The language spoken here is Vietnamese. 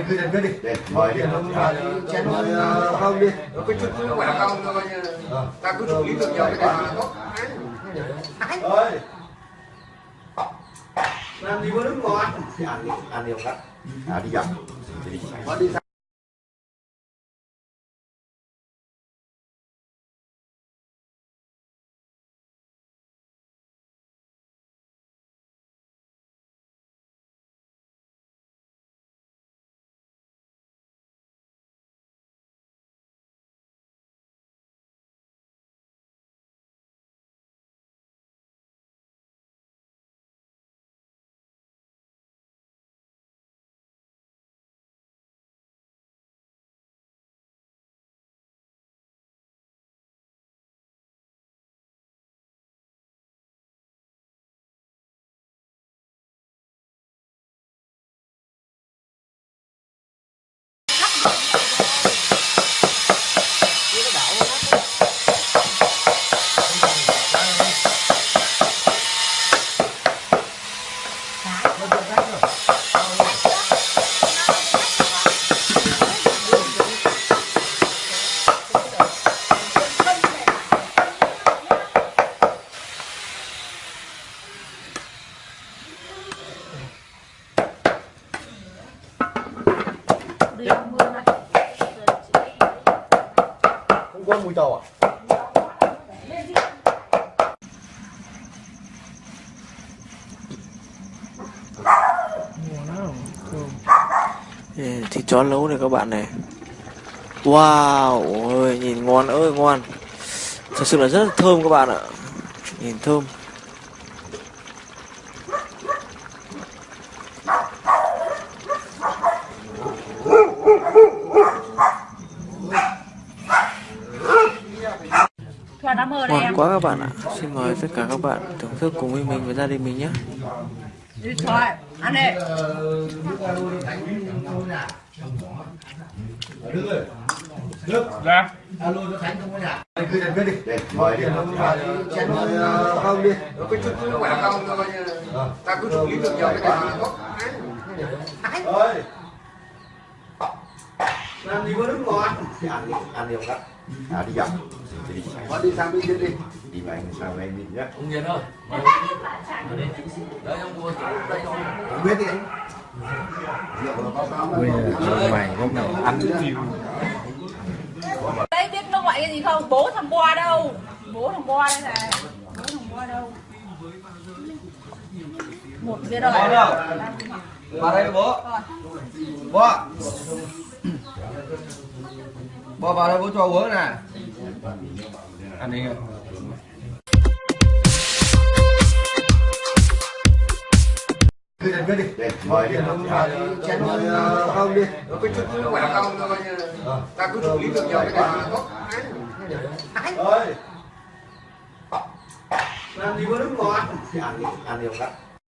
Anh cứ đến cứ đi. Để mời đi. Chén không đi. Nó có chút chút quả không thôi ta cứ xử lý được nhiều cái này là tốt Ơi. Làm gì có nước ngọt. Ăn đi, ăn đi không cắt. À đi dọc. Đi Không có mùi tàu à? Ừ, thịt chó nấu này các bạn này. Wow ơi nhìn ngon ơi, ngon. Thật sự là rất là thơm các bạn ạ. Nhìn thơm. Ngon quá các bạn ạ. Xin mời tất cả các bạn thưởng thức cùng với mình và gia đình mình nhé. Đi thoa Ăn đi Anh cứ đến cứ đi. Để mời đi. Chén không đi. nó có chút quả không thôi ta cứ xử lý được nhiều cái này Ơi. Làm gì có nước ngọt. Thì ăn đi, ăn đi không cắt. À đi dọc. Đi đi. sang bên kia đi Đi mà anh sao anh đi nhé. Ông Hiền ơi Đấy ông mua đây thôi Không biết đi anh. Đấy biết nó gọi cái gì không? Bố thằng Boa đâu? Bố thằng Boa đây này Bố thằng Boa đâu? Một kia đâu vào đây bố bố bố vào đây bố cho uống nè ăn đi Cứ đến cứ đi. Mời đi. Chén không đi. nó có chút chút quả không thôi ta cứ xử lý được nhiều cái này là tốt Ơi. Làm gì có nước ngọt. Ăn đi, ăn không cắt.